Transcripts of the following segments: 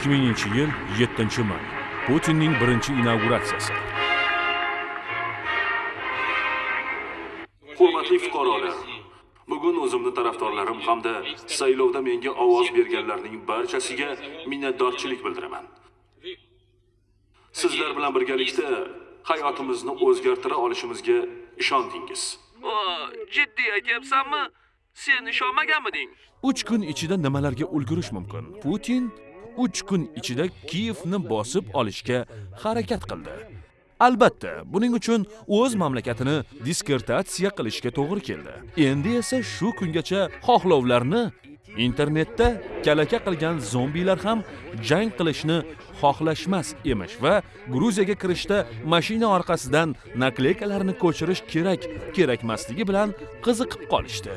2000 yil 7 may. Putinning birinchi inauguratsiyasi. Hurmatli fuqarolar bugun o'zimni tarafdorlarim hamda saylovda menga ovoz berganlarning barchasiga minnatdorchilik bildiraman. Sizlar bilan birgalikda hayotimizni o'zgartira olishimizga ishondingiz. Jiddiy aytyapsanmi? Sen ishonmaganmiding? 3 kun ichida nimalarga ulgurish mumkin? Putin 3 kun ichida kiyevni bosib olishga harakat qildi. Albatta buning uchun o'z mamlakatini diskertatsiya qilishga to'g'ri keldi. Endi esa shu kungacha xohlovlarni internetda kalaka qilgan zombilar ham jang qilishni xohlashmas emish va gruziyaga kirishda mashina orqasidan nakleykalarni ko'chirish kerak kerakmasligi bilan qiziqib qolishdi.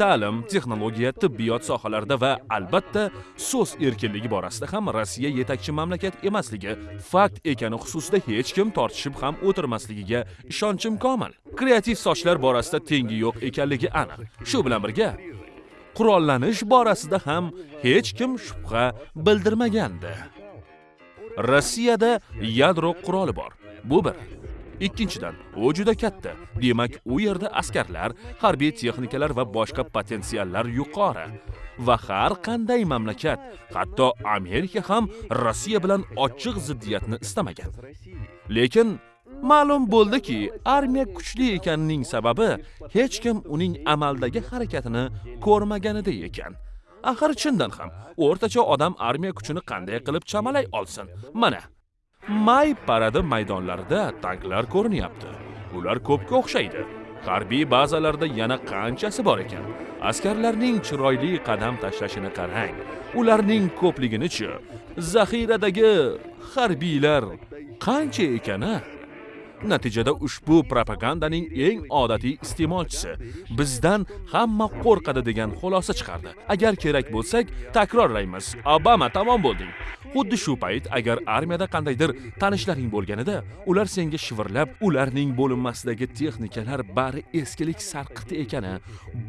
Ta'lim texnologiya tibbiyot sohalarida va albatta so'z erkinligi borasida ham rossiya yetakchi mamlakat emasligi fakt ekani xususida hech kim tortishib ham o'tirmasligiga ishonchim komil. Kreativ sochlar borasida tengi yo'q ekanligi aniq. Shu bilan birga qurollanish borasida ham hech kim shubha bildirmagandi. Rossiyada yadro quroli bor. Bu bir. Ikkinchidan u juda katta. Demak u yerda askarlar harbiy texnikalar va boshqa potensiallar yuqori. Va har qanday mamlakat hatto amerika ham rossiya bilan ochiq ziddiyatni istamagan. Lekin ma'lum bo'ldiki armiya kuchli ekanining sababi hech kim uning amaldagi harakatini ko'rmaganida ekan. Axir chindan ham o'rtacha odam armiya kuchini qanday qilib chamalay olsin? Mana may paradi maydonlarida tanklar ko'rinyapti. Ular ko'pga o'xshaydi. Harbiy bazalarda yana qanchasi bor ekan? Askarlarning chiroyli qadam tashlashini qarang. Ularning ko'pligini-chi zaxiradagi harbiylar qancha ekani? Natijada ushbu propagandaning eng odatiy iste'molchisi bizdan hamma qo'rqadi degan xulosa chiqardi. Agar kerak bo'lsak takrorlaymiz. Obama tamom bo'lding. Xuddi shu payt agar armiyada qandaydir tanishlaring bo'lganida ular senga shivirlab ularning bo'linmasidagi texnikalar bari eskilik sarqiti ekani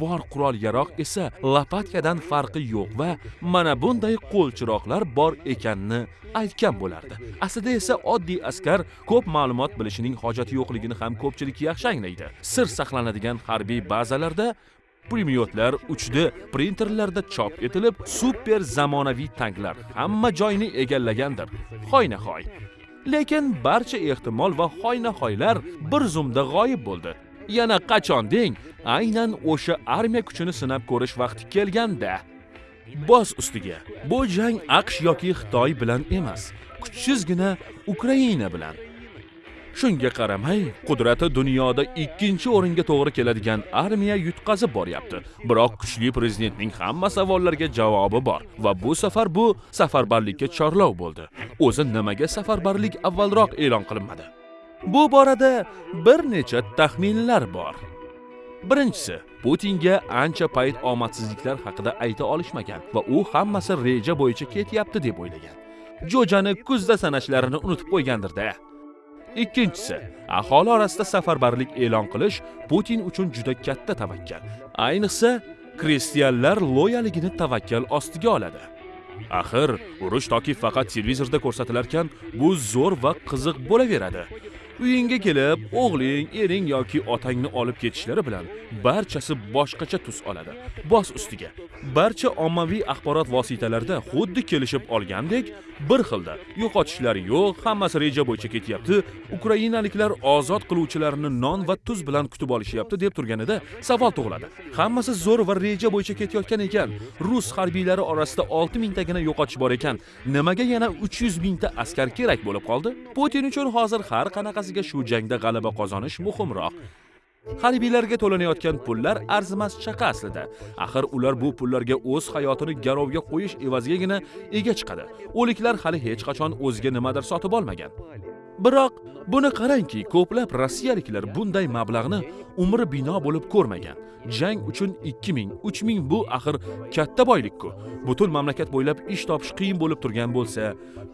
bor qurol yaroq esa lopatkadan farqi yo'q va mana bunday qo'lchiroqlar bor ekanini aytgan bo'lardi. Aslida esa oddiy askar ko'p ma'lumot bilishining hojati yo'qligini ham ko'pchilik yaxshi anglaydi. Sir saqlanadigan harbiy bazalarda pulemyotlar uchdi printerlarda chop etilib super zamonaviy tanklar hamma joyni egallagandir hoynahoy. Lekin barcha ehtimol va hoynahoylar bir zumda g'oyib bo'ldi. Yana qachon deng aynan o'sha armiya kuchini sinab ko'rish vaqti kelganda. Boz ustiga bu jang aqsh yoki xitoy bilan emas kuchsizgina ukraina bilan. Shunga qaramay qudrati dunyoda ikkinchi o'ringa to'g'ri keladigan armiya yutqazib boryapti. Biroq kuchli prezidentning hamma savollarga javobi bor va bu safar bu safarbarlikka chorlov bo'ldi. O'zi nimaga safarbarlik avvalroq e'lon qilinmadi? Bu borada bir necha taxminlar bor. Birinchisi putinga ancha payt omadsizliklar haqida ayta olishmagan va u hammasi reja bo'yicha ketyapti deb o'ylagan. Jo'jani kuzda sanashlarini unutib qo'ygandirda. Ikkinchisi aholi orasida safarbarlik e'lon qilish putin uchun juda katta tavakkal. Ayniqsa kristianlar loyaligini tavakkal ostiga oladi. Axir urush toki faqat televizorda ko'rsatilarkan bu zo'r va qiziq bo'laveradi. Uyingga kelib o'g'ling ering yoki otangni olib ketishlari bilan barchasi boshqacha tus oladi. Bos ustiga. Barcha ommaviy axborot vositalarida xuddi kelishib olgandek bir xilda yo'qotishlar yo'q hammasi reja bo'yicha ketyapti. Ukrainaliklar ozod qiluvchilarni non va tuz bilan kutib olishyapti deb turganida savol tug'iladi. Hammasi zo'r va reja bo'yicha ketayotgan ekan. Rus harbiylari orasida olti mingtagina yo'qotish bor ekan. Nimaga yana uch yuz mingta askar kerak bo'lib qoldi? Putin uchun hozir har qanaqasiga shu jangda g'alaba qozonish muhimroq. Harbiylarga to'lanayotgan pullar arzimas chaqa aslida. Axir ular bu pullarga o'z hayotini garovga qo'yish evazigagina ega chiqadi. O'liklar hali hech qachon o'ziga nimadir sotib olmagan. Biroq buni qarangki ko'plab rossiyaliklar bunday mablag'ni umri bino bo'lib ko'rmagan. Jang uchun 2000 3000 bu axir katta boylik-ku. Butun mamlakat bo'ylab ish topish qiyin bo'lib turgan bo'lsa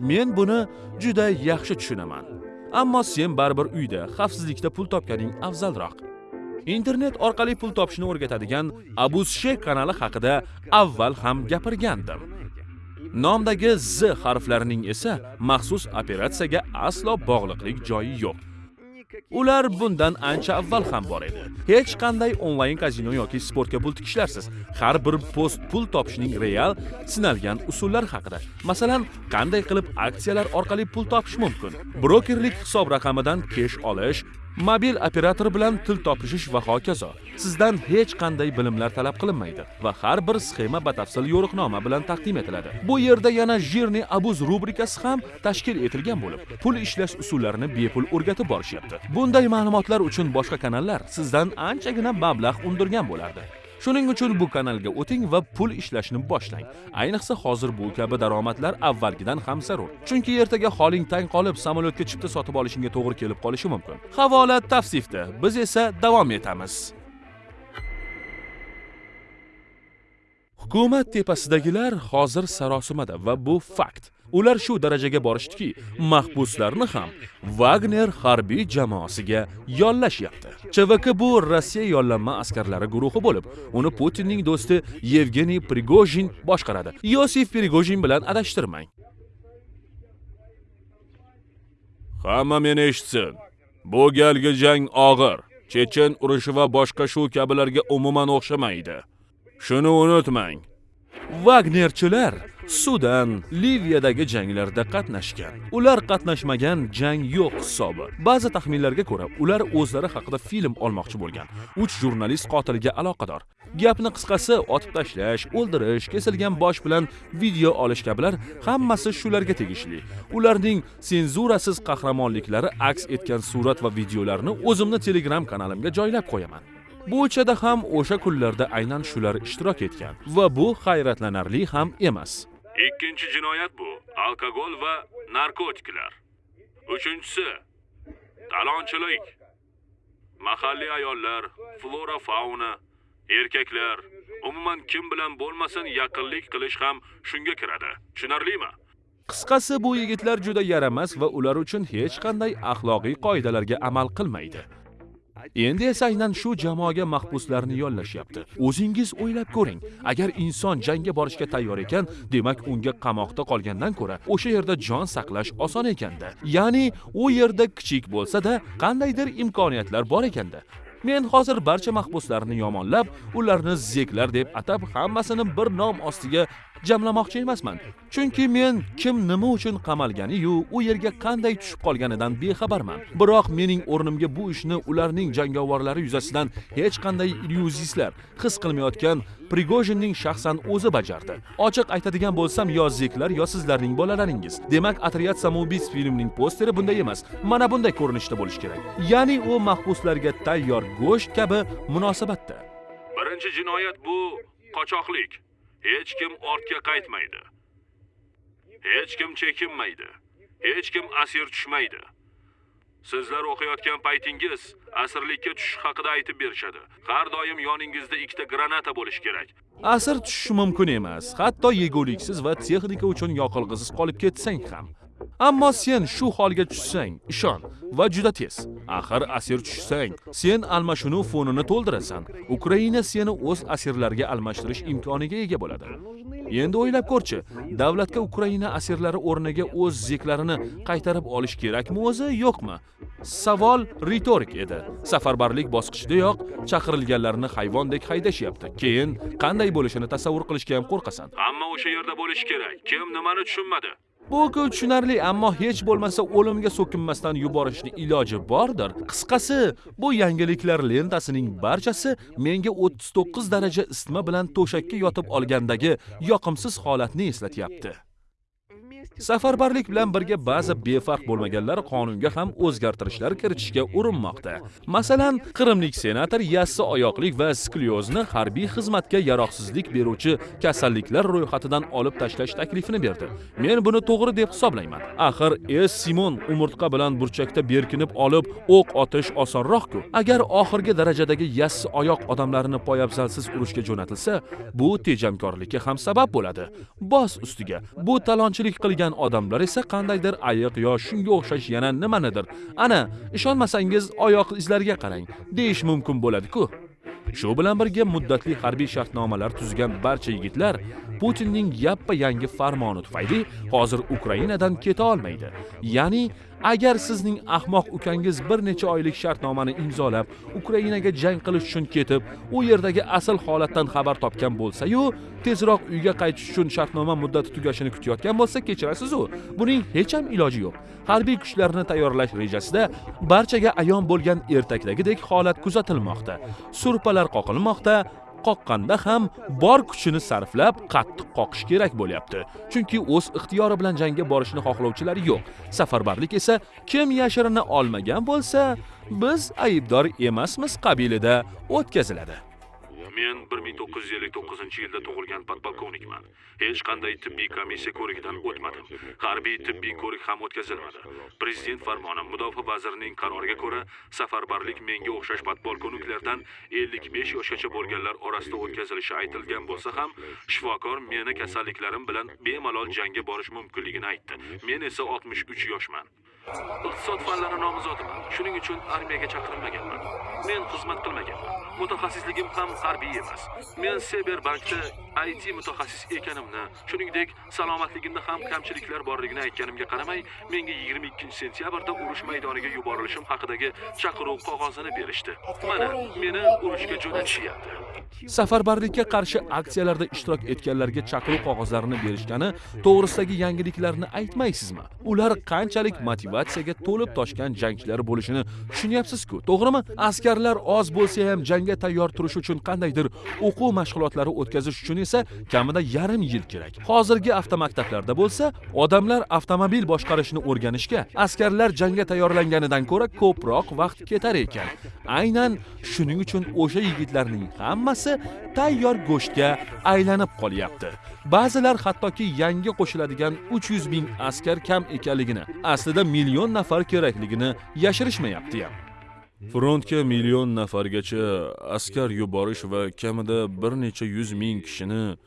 men buni juda yaxshi tushunaman. Ammo sen baribir uyda xavfsizlikda pul topganing afzalroq. Internet orqali pul topishni o'rgatadigan abuzshe kanali haqida avval ham gapirgandim. Nomdagi z harflarining esa maxsus operatsiyaga aslo bog'liqlik joyi yo'q. Ular bundan ancha avval ham bor edi. Hech qanday onlayn kazino yoki sportga pul tikishlarsiz. Har bir post pul topishning real sinalgan usullari haqida. Masalan qanday qilib aksiyalar orqali pul topish mumkin? Brokerlik hisob raqamidan kesh olish mobil operator bilan til topishish va hokazo. Sizdan hech qanday bilimlar talab qilinmaydi va har bir sxema batafsil yo'riqnoma bilan taqdim etiladi. Bu yerda yana jirni abuz rubrikasi ham tashkil etilgan bo'lib pul ishlash usullarini bepul o'rgatib borishyapti. Bunday ma'lumotlar uchun boshqa kanallar sizdan anchagina mablag' undirgan bo'lardi. Shuning uchun bu kanalga o'ting va pul ishlashni boshlang. Ayniqsa hozir bu kabi daromadlar avvalgidan ham zarur. Chunki ertaga holing tang qolib samolyotga chipta sotib olishingga to'g'ri kelib qolishi mumkin. Havola tavsifda. Biz esa davom etamiz. Hukumat tepasidagilar hozir sarosimada va bu fakt. Ular shu darajaga borishdiki mahbuslarni ham vagner harbiy jamoasiga yollashyapti. Chvk bu rossiya yollanma askarlari guruhi bo'lib uni putinning do'sti yevgeniy prigojin boshqaradi. Yosif prigojin bilan adashtirmang. Hamma meni eshitsin. Bu galgi jang og'ir. Chechen urushi va boshqa shu kabilarga umuman o'xshamaydi. Shuni unutmang. Vagnerchilar sudan liviyadagi janglarda qatnashgan. Ular qatnashmagan jang yo'q hisobi. Ba'zi taxminlarga ko'ra ular o'zlari haqida film olmoqchi bo'lgan. Uch jurnalist qotiliga aloqador. Gapni qisqasi otib tashlash o'ldirish kesilgan bosh bilan video olish kabilar hammasi shularga tegishli. Ularning senzurasiz qahramonliklari aks etgan surat va videolarni o'zimni telegram kanalimga joylab qo'yaman. Bu uchada ham o'sha kunlarda aynan shular ishtirok etgan va bu hayratlanarli ham emas. Ikkinchi jinoyat bu alkogol va narkotiklar. Uchinchisi talonchilik. Mahalliy ayollar, flora fauna, erkaklar, umuman kim bilan bo'lmasin yaqinlik qilish ham shunga kiradi. Tushunarlimi? qisqasi bu yigitlar juda yaramas va ular uchun hech qanday axloqiy qoidalarga amal qilmaydi endi esa aynan shu jamoaga mahbuslarni yollashyapti. O'zingiz o'ylab ko'ring agar inson jangga borishga tayyor ekan demak unga qamoqda qolgandan ko'ra o'sha yerda jon saqlash oson ekanda. Ya'ni u yerda kichik bo'lsa-da qandaydir imkoniyatlar bor ekanda. Men hozir barcha mahbuslarni yomonlab ularni zeklar deb atab hammasini bir nom ostiga jamlamoqchi emasman. Chunki men kim nima uchun qamalganiyu u yerga qanday tushib qolganidan bexabarman. Biroq mening o'rnimga bu ishni ularning jangovorlari yuzasidan hech qanday illyuzistlar his qilmayotgan prigojinning shaxsan o'zi bajardi. Ochiq aytadigan bo'lsam yo zeklar yo sizlarning bolalaringiz. Demak otryad samoubiц filmining posteri bunday emas. Mana bunday ko'rinishda bo'lishi kerak. Ya'ni u mahbuslarga tayyor go'sht kabi munosabatda. Birinchi jinoyat bu qochoqlik. Hech kim ortga qaytmaydi. Hech kim chekinmaydi. Hech kim asir tushmaydi. Sizlar o'qiyotgan paytingiz asirlikka tushish haqida aytib berishadi. Har doim yoningizda ikkita granata bo'lishi kerak. asir tushishi mumkin emas hatto yeguliksiz va texnika uchun yoqilg'isiz qolib ketsang ham ammo sen shu holga tushsang ishon va juda tez. Axir asir tushsang sen almashinuv fonini to'ldirasan. Ukraina seni o'z asirlarga almashtirish imkoniga ega bo'ladi. Endi o'ylab ko'rchi davlatga ukraina asirlari o'rniga o'z zeklarini qaytarib olish kerakmi o'zi yo'qmi? Savol ritorik edi. Safarbarlik bosqichidayoq chaqirilganlarni hayvondek haydashyapti. Keyin qanday bo'lishini tasavvur qilishga ham qo'rqasan. Hamma o'sha yerda bo'lishi kerak. Kim nimani tushunmadi? Bu-ku tushunarli ammo hech bo'lmasa o'limga so'kinmasdan yuborishni iloji bordir. Qisqasi bu yangiliklar lentasining barchasi menga 39 daraja isitma bilan to'shakka yotib olgandagi yoqimsiz holatni eslatyapti. Safarbarlik bilan birga ba'zi befarq bo'lmaganlar qonunga ham o'zgartirishlar kiritishga urinmoqda. Masalan qrimlik senator yassi oyoqlik va sklyozni harbiy xizmatga yaroqsizlik beruvchi kasalliklar ro'yxatidan olib tashlash taklifini berdi. Men buni to'g'ri deb hisoblayman. Axir es simon umurtqa bilan burchakda berkinib olib o'q otish osonroq-ku. Agar oxirgi darajadagi yassi oyoq odamlarini poyabzalsiz urushga jo'natilsa bu tejamkorlikka ham sabab bo'ladi. Bos ustiga bu talonchilik qilgan odamlar esa qandaydir ayiq yo shunga o'xshash yana nimanidir. Ana ishonmasangiz oyoq izlariga qarang. Deyish mumkin bo'ladi-ku shu bilan birga muddatli harbiy shartnomalar tuzgan barcha yigitlar putinning yappa yangi farmoni tufayli hozir ukrainadan keta olmaydi. Ya'ni agar sizning ahmoq ukangiz bir necha oylik shartnomani imzolab ukrainaga jang qilish uchun ketib u yerdagi asl holatdan xabar topgan bo'lsa-yu tezroq uyga qaytish uchun shartnoma muddati tugashini kutayotgan bo'lsa kechirasiz-u. Buning hech ham iloji yo'q. Harbiy kuchlarni tayyorlash rejasida barchaga ayon bo'lgan ertakdagidek holat kuzatilmoqda. Surpalar qoqilmoqda qoqqanda ham bor kuchini sarflab qattiq qoqish kerak bo'lyapti. Chunki o'z ixtiyori bilan jangga borishni xohlovchilar yo'q. Safarbarlik esa kim yashirina olmagan bo'lsa biz aybdor emasmiz qabilida o'tkaziladi. Men 1959 yilda tug'ilgan podpolkovnikman. Hech qanday tibbiy komissiya ko'rigidan o'tmadim. Harbiy tibbiy ko'rik ham o'tkazilmadi. Prezident farmoni mudofaa vazirining qaroriga ko'ra safarbarlik menga o'xshash podpolkovniklardan 55 yoshgacha bo'lganlar orasida o'tkazilishi aytilgan bo'lsa ham shifokor meni kasalliklarim bilan bemalol jangga borish mumkinligini aytdi. Men esa 63 yoshman. Iqtisod fanlari nomzodiman shuning uchun armiyaga chaqirilmaganman. Men xizmat qilmaganman. Mutaxassisligim ham harbiy emas. Men Seberbankda IT mutaxassis ekanimni shuningdek salomatligimda ham kamchiliklar borligini aytganimga qaramay menga 22 sentyabrda urush maydoniga yuborilishim haqidagi chaqiruv qog'ozini berishdi. Mana meni urushga jo'natishyapti. Safarbarlikka qarshi aksiyalarda ishtirok etganlarga chaqiruv qog'ozlarini berishgani to'g'risidagi yangiliklarni aytmaysizmi? Ular qanchalik motivatsiyaga to'lib toshgan jangchilar bo'lishini tushunyapsiz-ku to'g'rimi? Askarlar oz bo'lsa ham jangga tayyor turish uchun qandaydir o'quv mashg'ulotlari o'tkazish uchun esa kamida yarim yil kerak. Hozirgi avtomaktablarda bo'lsa odamlar avtomobil boshqarishni o'rganishga askarlar jangga tayyorlanganidan ko'ra ko'proq vaqt ketar ekan. Aynan shuning uchun o'sha yigitlarning hammasi tayyor go'shtga aylanib qolyapti. Ba'zilar hattoki yangi qo'shiladigan 300 ming askar kam ekanligini aslida million nafar kerakligini yashirishmayapti ham. Frontga million nafargacha askar yuborish va kamida bir necha yuz ming kishini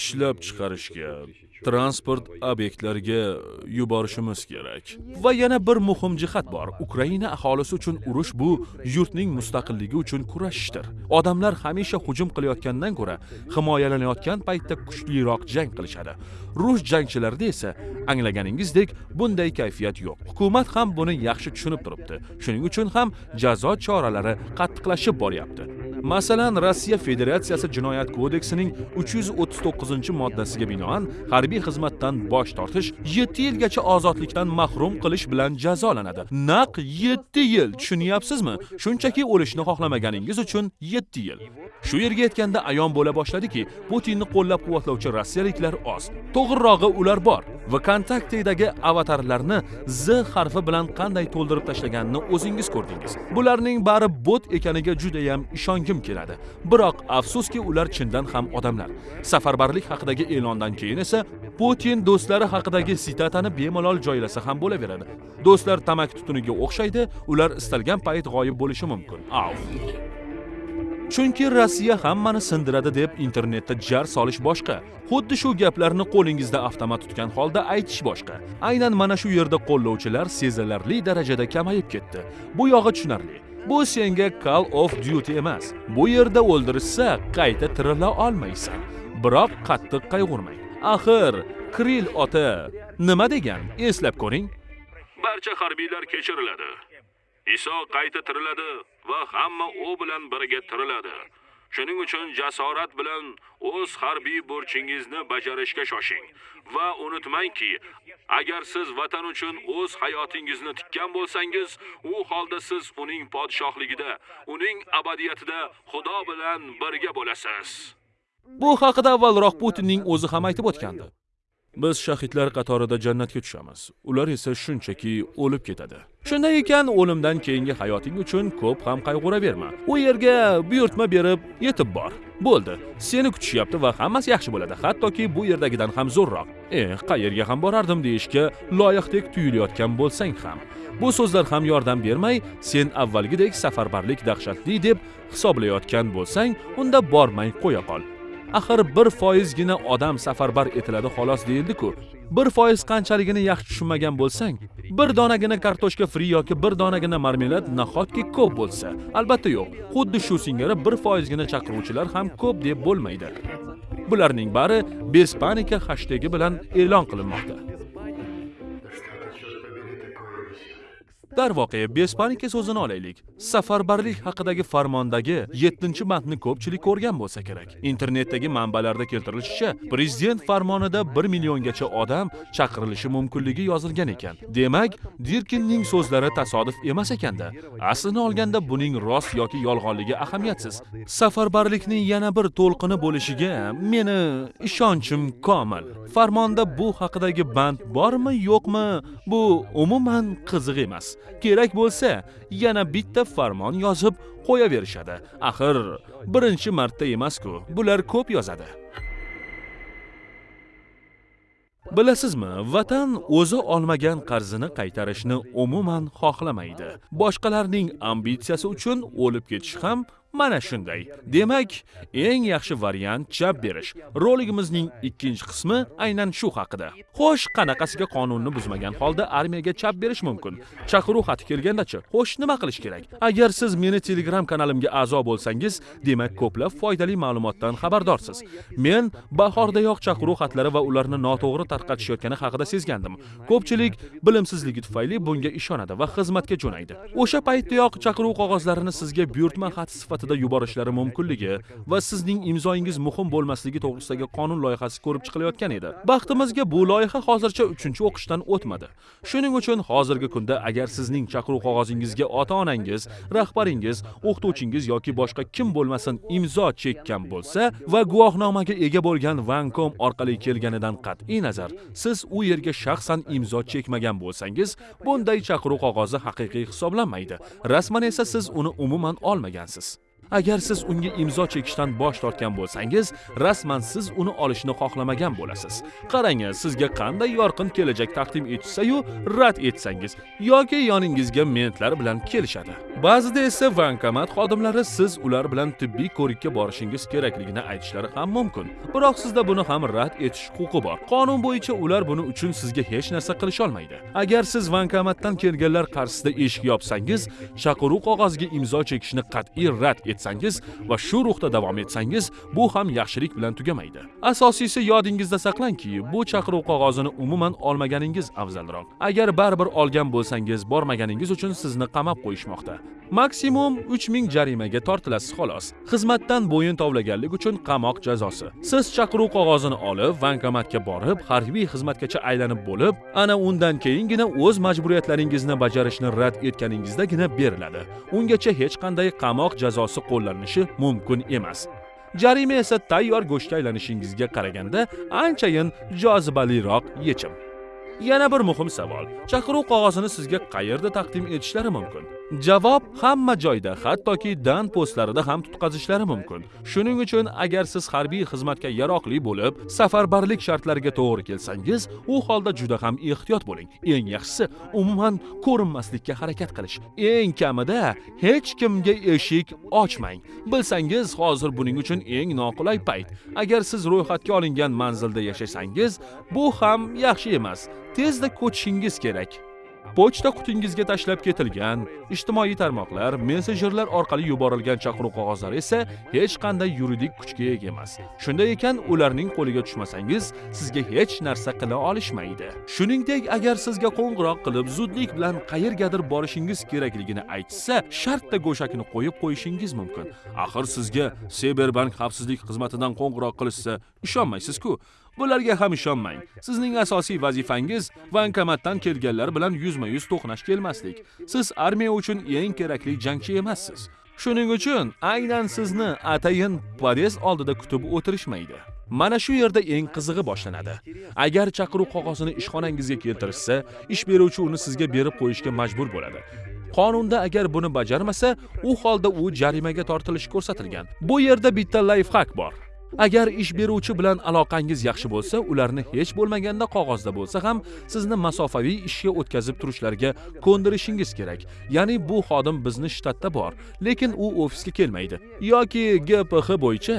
ishlab chiqarishga transport obyektlariga yuborishimiz kerak. Va yana bir muhim jihat bor. Ukraina aholisi uchun urush bu yurtning mustaqilligi uchun kurashishdir. Odamlar hamisha hujum qilayotgandan ko'ra himoyalanayotgan paytda kuchliroq jang qilishadi. Rus jangchilarida esa anglaganingizdek bunday kayfiyat yo'q. Hukumat ham buni yaxshi tushunib turibdi. Shuning uchun ham jazo choralari qattiqlashib boryapti masalan rossiya federatsiyasi jinoyat kodeksining 339 moddasiga binoan harbiy xizmatdan bosh tortish 7 yilgacha ozodlikdan mahrum qilish bilan jazolanadi. Naq 7 yil tushunyapsizmi? Shunchaki o'lishni xohlamaganingiz uchun 7 yil. Shu yerga yetganda ayon bo'la boshladiki putinni qo'llab quvvatlovchi rossiyaliklar oz. To'g'rirog'i ular bor vkontaktedagi avatarlarni z harfi bilan qanday to'ldirib tashlaganini o'zingiz ko'rdingiz. Bularning bari bot ekaniga judayam ishongim keladi. Biroq afsuski ular chindan ham odamlar. Safarbarlik haqidagi e'londan keyin esa putin do'stlari haqidagi sitatani bemalol joylasa ham bo'laveradi. Do'stlar tamaki tutuniga o'xshaydi ular istalgan payt g'oyib bo'lishi mumkin. Av chunki rossiya hammani sindiradi deb internetda jar solish boshqa. Xuddi shu gaplarni qo'lingizda avtomat tutgan holda aytish boshqa. Aynan mana shu yerda qo'llovchilar sezilarli darajada kamayib ketdi. Bu yog'i tushunarli. Bu senga call of duty emas. Bu yerda o'ldirishsa qayta tirila olmaysan. Biroq qattiq qayg'urmang. Axir kril ota nima degan? Eslab ko'ring. Barcha harbiylar kechiriladi. Iso qayta tiriladi va hamma u bilan birga tiriladi. Shuning uchun jasorat bilan o'z harbiy burchingizni bajarishga shoshing. Va unutmangki agar siz vatan uchun o'z hayotingizni tikkan bo'lsangiz u holda siz uning podshohligida uning abadiyatida xudo bilan birga bo'lasiz. Bu haqida avvalroq putinning o'zi ham aytib o'tgandi. Biz shahidlar qatorida jannatga tushamiz. Ular esa shunchaki o'lib ketadi. Shunday ekan o'limdan keyingi hayoting uchun ko'p ham qayg'uraverma. U yerga buyurtma berib yetib bor. Bo'ldi. Seni kutishyapti va hammasi yaxshi bo'ladi. Hattoki bu yerdagidan ham zo'rroq. E qayerga ham borardim deyishga loyiqdek tuyulayotgan bo'lsang ham. Bu so'zlar ham yordam bermay sen avvalgidek safarbarlik dahshatli deb hisoblayotgan bo'lsang unda bormay qo'ya qol. Axir bir foizgina odam safarbar etiladi xolos deyildi-ku. Bir foiz qanchaligini yaxshi tushunmagan bo'lsang bir donagina kartoshka fri yoki bir donagina marmelad nahotki ko'p bo'lsa. Albatta yo'q xuddi shu singari bir foizgina chaqiruvchilar ham ko'p deb bo'lmaydi. Bularning bari bespanika hashtegi bilan e'lon qilinmoqda. Darvoqe bespanika so'zini olaylik. Safarbarlik haqidagi farmondagi 7 bandni ko'pchilik ko'rgan bo'lsa kerak. Internetdagi manbalarda keltirilishicha prezident farmonida 1 milliongacha odam chaqirilishi mumkinligi yozilgan ekan. Demak dirkinning so'zlari tasodif emas ekanda. Aslini olganda buning rost yoki yolg'onligi ahamiyatsiz. Safarbarlikning yana bir to'lqini bo'lishiga meni ishonchim komil. Farmonda bu haqidagi band bormi yo'qmi bu umuman qiziq emas. Kerak bo'lsa yana bitta farmon yozib qo'yaverishadi. Axir birinchi marta emas-ku bular ko'p yozadi. Bilasizmi vatan o'zi olmagan qarzini qaytarishni umuman xohlamaydi. Boshqalarning ambitsiyasi uchun o'lib ketish ham mana shunday. Demak eng yaxshi variant chap berish. Roligimizning ikkinchi qismi aynan shu haqida. Xo'sh qanaqasiga qonunni buzmagan holda armiyaga chap berish mumkin? Chaqiruv xati kelgandachi xo'sh nima qilish kerak? Agar siz meni telegram kanalimga a'zo bo'lsangiz demak ko'plab foydali ma'lumotdan xabardorsiz. Men bahordayoq chaqiruv xatlari va ularni noto'g'ri tarqatishayotgani haqida sezgandim. Ko'pchilik bilimsizligi tufayli bunga ishonadi va xizmatga jo'naydi. O'sha paytdayoq chaqiruv qog'ozlarini sizga buyurtma xat sifatida sifatida yuborishlari mumkinligi va sizning imzoingiz muhim bo'lmasligi to'g'risidagi qonun loyihasi ko'rib chiqilayotgan edi. Baxtimizga bu loyiha hozircha uchinchi o'qishdan o'tmadi. Shuning uchun hozirgi kunda agar sizning chaqiruv qog'ozingizga ota onangiz rahbaringiz o'qituvchingiz yoki boshqa kim bo'lmasin imzo chekkan bo'lsa va guvohnomaga ega bo'lgan vankom orqali kelganidan qat'iy nazar siz u yerga shaxsan imzo chekmagan bo'lsangiz bunday chaqiruv qog'ozi haqiqiy hisoblanmaydi. Rasman esa siz uni umuman olmagansiz. Agar siz unga imzo chekishdan bosh tortgan bo'lsangiz rasman siz uni olishni xohlamagan bo'lasiz. Qarang sizga qanday yorqin kelajak taqdim etishsa-yu rad etsangiz yoki yoningizga mentlar bilan kelishadi. Ba'zida esa bankomat xodimlari siz ular bilan tibbiy ko'rikka borishingiz kerakligini aytishlari ham mumkin. Biroq sizda buni ham rad etish huquqi bor. Qonun bo'yicha ular buni uchun sizga hech narsa qilisholmaydi agar siz bankomatdan kelganlar qarshisida eshik yopsangiz chaqiruv qog'oziga imzo chekishni qat'iy rad etsangiz va shu ruhda davom etsangiz bu ham yaxshilik bilan tugamaydi. Asosiysi yodingizda saqlangki bu chaqiruv qog'ozini umuman olmaganingiz afzalroq. Agar baribir olgan bo'lsangiz bormaganingiz uchun sizni qamab qo'yishmoqda. Maksimum 3000 jarimaga tortilasiz xolos. Xizmatdan bo'yin tovlaganlik uchun qamoq jazosi. Siz chaqiruv qog'ozini olib bankomatga borib harbiy xizmatgacha aylanib bo'lib ana undan keyingina o'z majburiyatlaringizni bajarishni rad etganingizdagina beriladi. Ungacha hech qanday qamoq jazosi qo'llanishi mumkin emas. Jarima esa tayyor go'shtga aylanishingizga qaraganda anchayin jozibaliroq yechim. Yana bir muhim savol. Chaqiruv qog'ozini sizga qayerda taqdim etishlari mumkin? Javob hamma joyda hattoki dan postlarida ham tutqazishlari mumkin. Shuning uchun agar siz harbiy xizmatga yaroqli bo'lib safarbarlik shartlariga to'g'ri kelsangiz u holda juda ham ehtiyot bo'ling. Eng yaxshisi umuman ko'rinmaslikka harakat qilish. Eng kamida hech kimga eshik ochmang. Bilsangiz hozir buning uchun eng noqulay payt. Agar siz ro'yxatga olingan manzilda yashasangiz bu ham yaxshi emas. Tezda ko'chishingiz kerak. Pochta qutingizga tashlab ketilgan ijtimoiy tarmoqlar messenjerlar orqali yuborilgan chaqiruv qog'ozlari esa hech qanday yuridik kuchga ega emas. Shunday ekan ularning qo'liga tushmasangiz sizga hech narsa qila olishmaydi. Shuningdek agar sizga qo'ng'iroq qilib zudlik bilan qayergadir borishingiz kerakligini aytishsa shartta go'shakni qo'yib qo'yishingiz mumkin. Axir sizga Cyberbank xavfsizlik xizmatidan qo'ng'iroq qilishsa ishonmaysiz-ku. Bularga ham ishonmang. Sizning asosiy vazifangiz bankomatdan kelganlar bilan yuzma yuz to'qnash kelmaslik. Siz armiya uchun eng kerakli jangchi emassiz. Shuning uchun aynan sizni atayin podest oldida kutib o'tirishmaydi. Mana shu yerda eng qizig'i boshlanadi. Agar chaqiruv qog'ozini ishxonangizga keltirishsa ish beruvchi uni sizga berib qo'yishga majbur bo'ladi. Qonunda agar buni bajarmasa u holda u jarimaga tortilishi ko'rsatilgan. Bu yerda bitta layfhak bor. Agar ish beruvchi bilan aloqangiz yaxshi bo'lsa ularni hech bo'lmaganda qog'ozda bo'lsa ham sizni masofaviy ishga o'tkazib turishlariga ko'ndirishingiz kerak ya'ni bu xodim bizni shtatda bor lekin u ofisga kelmaydi yoki gpx bo'yicha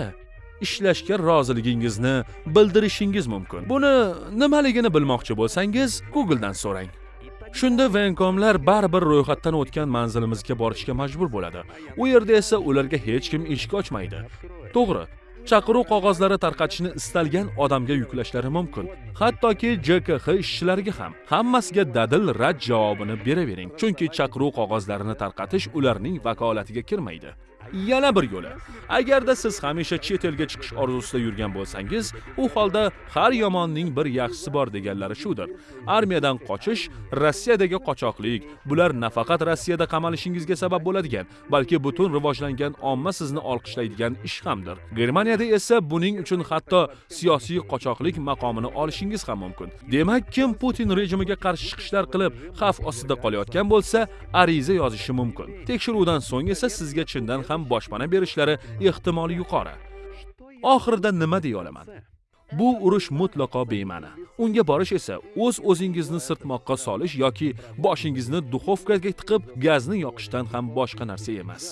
ishlashga roziligingizni bildirishingiz mumkin. Buni nimaligini bilmoqchi bo'lsangiz, Googledan so'rang. Shunda Venkomlar baribir ro'yxatdan o'tgan manzilimizga borishga majbur bo'ladi. U yerda esa ularga hech kim eshik ochmaydi. To'g'ri, chaqiruv qog'ozlari tarqatishni istalgan odamga yuklashlari mumkin. Hattoki JKX ishchilariga ham. Hammasiga dadil rad javobini beravering, chunki chaqiruv qog'ozlarini tarqatish ularning vakolatiga kirmaydi. Yana bir yo'li. Agarda siz hamisha chet elga chiqish orzusida yurgan bo'lsangiz, u holda har yomonning bir yaxshisi bor deganlari shudir. Armiyadan qochish, Rossiyadagi qochoqlik, bular nafaqat Rossiyada qamalishingizga sabab bo'ladigan, balki butun rivojlangan omma sizni olqishlaydigan ish hamdir. Germaniyada esa buning uchun hatto siyosiy qochoqlik maqomini olishingiz ham mumkin. Demak, kim Putin rejimiga qarshi chiqishlar qilib, xavf ostida qolayotgan bo'lsa, ariza yozishi mumkin. Tekshiruvdan so'ng esa sizga chindan ham ham boshpana berishlari ehtimoli yuqori. Oxirida nima deya olaman? Bu urush mutlaqo bema'ni. Unga borish esa o'z uz o'zingizni sirtmoqqa solish yoki boshingizni duxovkaga tiqib gazni yoqishdan ham boshqa narsa emas.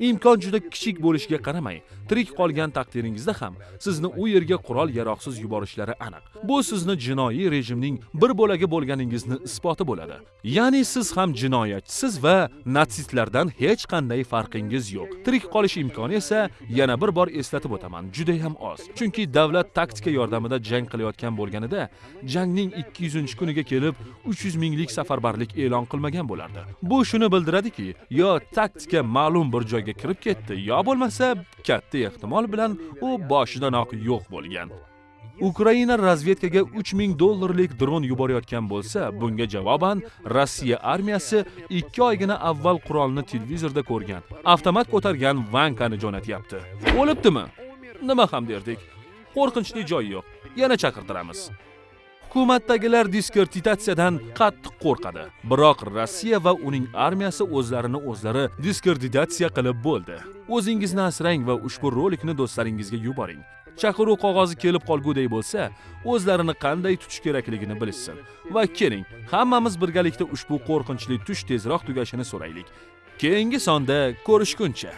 Imkon juda kichik bo'lishiga qaramay, tirik qolgan taqdiringizda ham sizni u yerga qurol yaroqsiz yuborishlari aniq. Bu sizni jinoiy rejimning bir bo'lagi bo'lganingizni isboti bo'ladi. Ya'ni siz ham jinoyatchisiz va natsistlardan hech qanday farqingiz yo'q. Tirik qolish imkoni esa yana bir bor eslatib o'taman, juda ham oz. Chunki davlat taktika yordamida jang qilayotgan bo'lganida, jangning 200-kuniga kelib 300 minglik safarbarlik e'lon qilmagan bo'lardi. Bu shuni bildiradiki, yo taktika ma'lum bir joyga kirib ketdi, yo bo'lmasa katta ehtimol bilan u boshidanoq yo'q bo'lgan. Ukraina razvedkaga 3000 dollarlik dron yuborayotgan bo'lsa, bunga javoban Rossiya armiyasi 2 oygina avval qurolni televizorda ko'rgan, avtomat ko'targan Vankani jo'natyapti. O'libdimi? Nima ham derdik? Qo'rqinchli joy yo'q. Yana chaqirtiramiz. Hukumatdagilar diskreditatsiyadan qattiq qo'rqadi. Biroq Rossiya va uning armiyasi o'zlarini o'zlari diskreditatsiya qilib bo'ldi. O'zingizni asrang va ushbu rolikni do'stlaringizga yuboring. Chaqiruv qog'ozi kelib qolgudek bo'lsa, o'zlarini qanday tutish kerakligini bilishsin. Va keling, hammamiz birgalikda ushbu qo'rqinchli tush tezroq tugashini so'raylik. Keyingi sonda ko'rishguncha